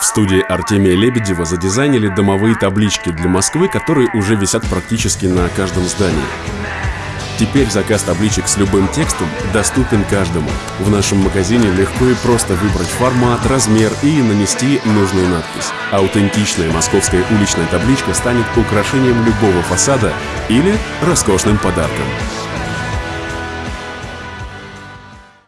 В студии Артемия Лебедева задизайнили домовые таблички для Москвы, которые уже висят практически на каждом здании. Теперь заказ табличек с любым текстом доступен каждому. В нашем магазине легко и просто выбрать формат, размер и нанести нужную надпись. Аутентичная московская уличная табличка станет украшением любого фасада или роскошным подарком.